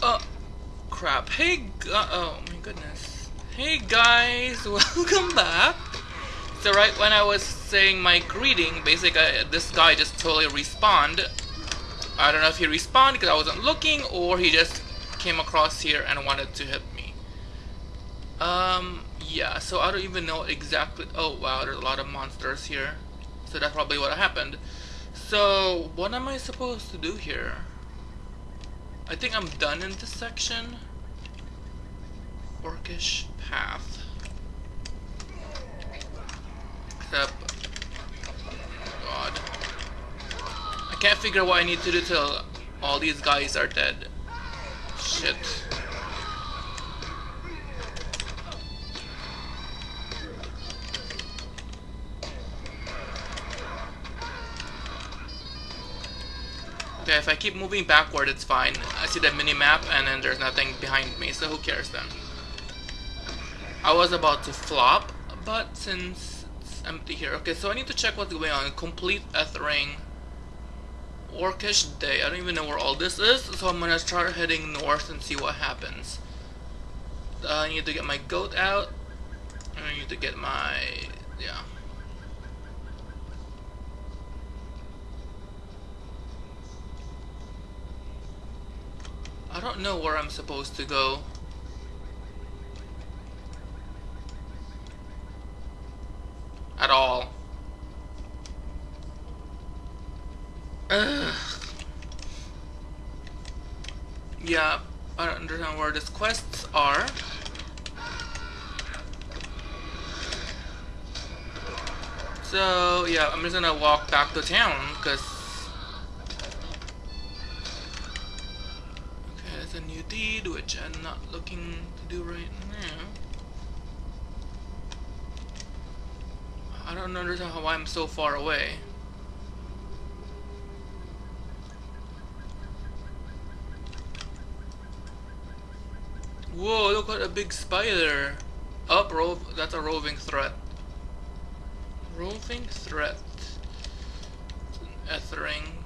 Oh, crap. Hey, oh my goodness. Hey guys, welcome back. So right when I was saying my greeting, basically uh, this guy just totally respawned. I don't know if he respawned because I wasn't looking or he just came across here and wanted to hit me. Um, yeah, so I don't even know exactly. Oh wow, there's a lot of monsters here. So that's probably what happened. So, what am I supposed to do here? I think I'm done in this section. Orcish path. Except, God, I can't figure out what I need to do till all these guys are dead. Shit. Okay, if I keep moving backward, it's fine. I see the mini-map, and then there's nothing behind me, so who cares then? I was about to flop, but since it's empty here... Okay, so I need to check what's going on. Complete Ethring. Orcish Day. I don't even know where all this is, so I'm gonna start heading north and see what happens. Uh, I need to get my goat out. I need to get my... yeah. I don't know where I'm supposed to go. At all. Ugh. Yeah, I don't understand where these quests are. So, yeah, I'm just gonna walk back to town, because a new deed, which I'm not looking to do right now. I don't understand how I'm so far away. Whoa, look at a big spider! Up, rove. That's a roving threat. Roving threat. Ethring.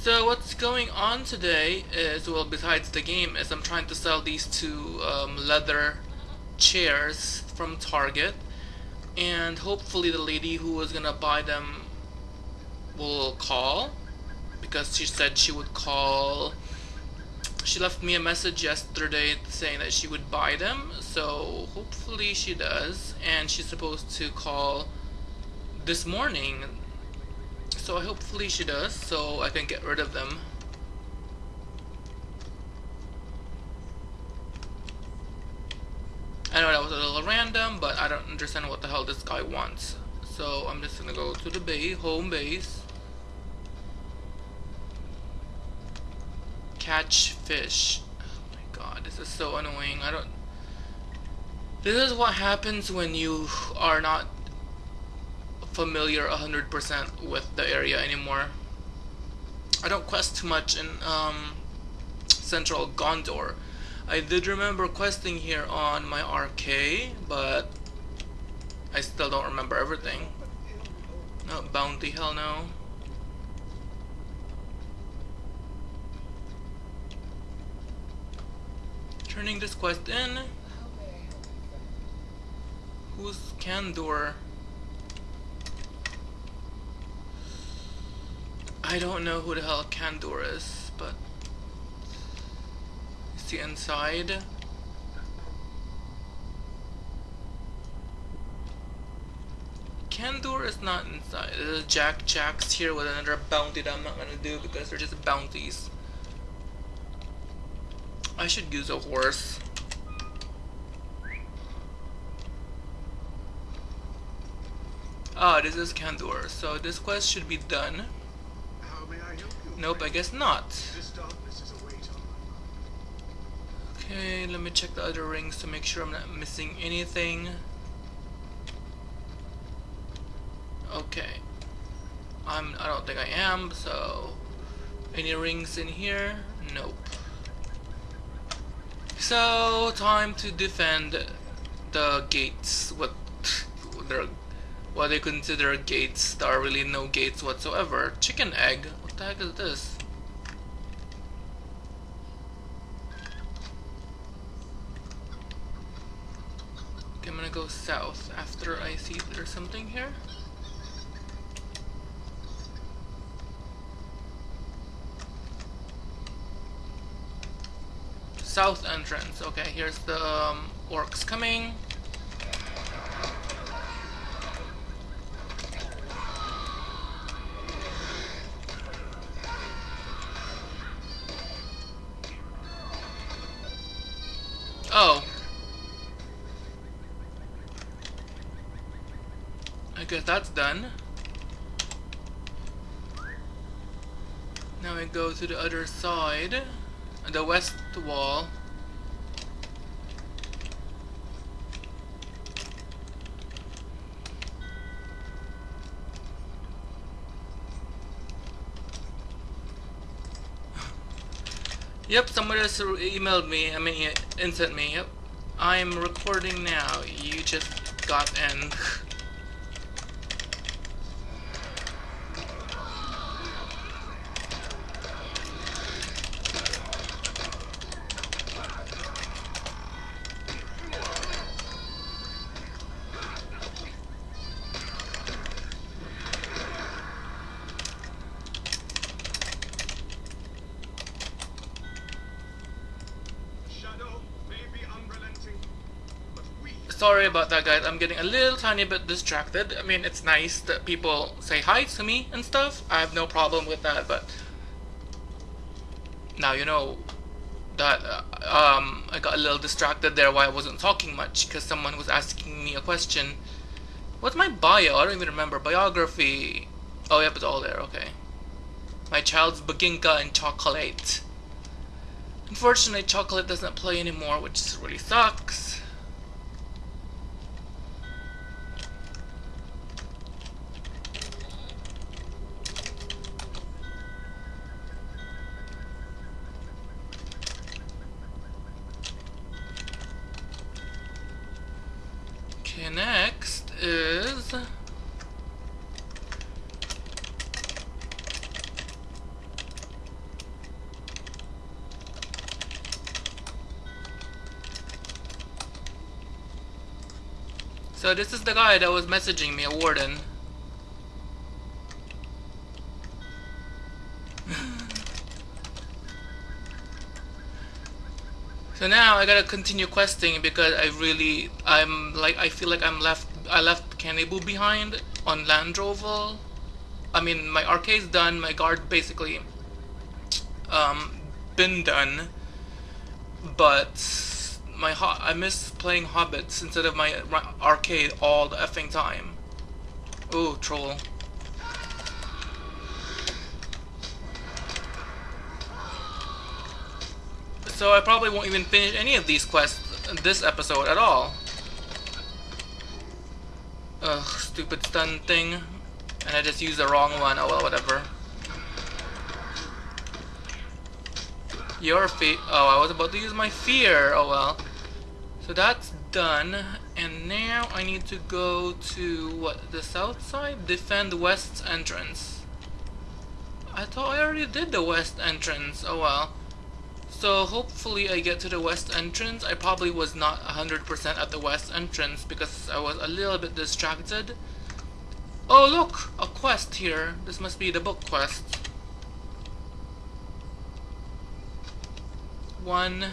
So what's going on today is, well besides the game, is I'm trying to sell these two um, leather chairs from Target. And hopefully the lady who was gonna buy them will call because she said she would call. She left me a message yesterday saying that she would buy them so hopefully she does. And she's supposed to call this morning so hopefully she does, so I can get rid of them. I know that was a little random, but I don't understand what the hell this guy wants. So I'm just gonna go to the bay, home base. Catch fish. Oh my god, this is so annoying. I don't... This is what happens when you are not familiar 100% with the area anymore. I don't quest too much in um, central Gondor. I did remember questing here on my RK, but I still don't remember everything. No, bounty, hell no. Turning this quest in. Who's Candor? I don't know who the hell Candor is, but is he inside? Candor is not inside. There's Jack Jacks here with another bounty that I'm not gonna do because they're just bounties. I should use a horse. Ah, this is Candor, so this quest should be done. Nope, I guess not. Okay, let me check the other rings to make sure I'm not missing anything. Okay. I'm I don't think I am, so any rings in here? Nope. So time to defend the gates what they're what they consider gates that are really no gates whatsoever. Chicken egg? What the heck is this? Okay, I'm gonna go south after I see there's something here. South entrance. Okay, here's the um, orcs coming. Oh. I guess that's done. Now we go to the other side, the west wall. Yep, somebody just emailed me, I mean, instant me, yep. I'm recording now, you just got in. sorry about that guys, I'm getting a little tiny bit distracted. I mean, it's nice that people say hi to me and stuff. I have no problem with that, but now you know that uh, um, I got a little distracted there while I wasn't talking much because someone was asking me a question. What's my bio? I don't even remember. Biography. Oh, yep, it's all there. Okay. My child's Baginka and chocolate. Unfortunately, chocolate doesn't play anymore, which really sucks. Okay, next is... So this is the guy that was messaging me, a warden. So now I gotta continue questing because I really, I'm like, I feel like I'm left, I left Canibu behind on Landroval. I mean, my RK's done, my guard basically, um, been done, but my I miss playing Hobbits instead of my, my arcade all the effing time. Ooh, troll. So I probably won't even finish any of these quests this episode at all. Ugh, stupid stun thing. And I just used the wrong one, oh well, whatever. Your feet. Oh, I was about to use my fear, oh well. So that's done, and now I need to go to, what, the south side? Defend west entrance. I thought I already did the west entrance, oh well. So hopefully I get to the west entrance. I probably was not 100% at the west entrance because I was a little bit distracted. Oh look! A quest here. This must be the book quest. One.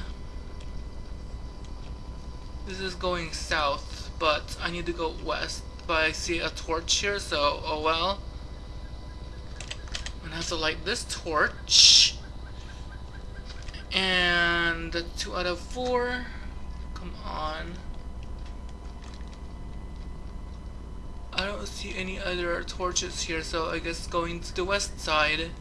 This is going south, but I need to go west. But I see a torch here, so oh well. I'm gonna have to light this torch. And two out of four. Come on. I don't see any other torches here, so I guess going to the west side.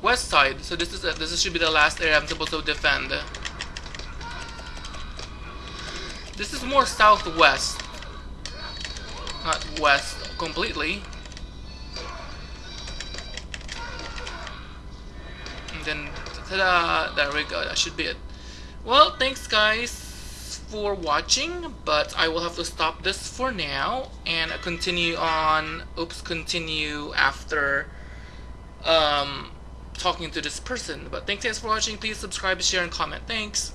West side, so this is a, this should be the last area I'm supposed to defend. This is more southwest, not west completely. Then ta-da! There we go, that should be it. Well, thanks guys for watching, but I will have to stop this for now and continue on, oops, continue after um, talking to this person. But thanks guys for watching. Please subscribe, share, and comment. Thanks.